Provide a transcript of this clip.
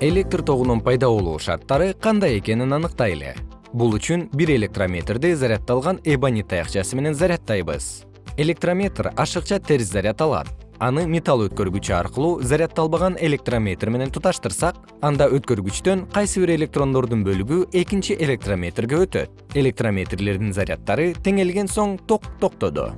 электр тогунун пайда болуу шарттары кандай экенин аныктайлы. Бул үчүн бир электрометрди заряддалган эбонит таякчасы менен заряддайбыз электрометр ашыкча терс заряд алат. Аны металл өткөргүчү аркылуу заряддалбаган электрометр менен туташтырсак анда өткөргүчтөн кайсы бир электрондордун бөлүгү экинчи электрометрге өтөт. Электрометрлердин заряддары теңелген соң ток токтоду.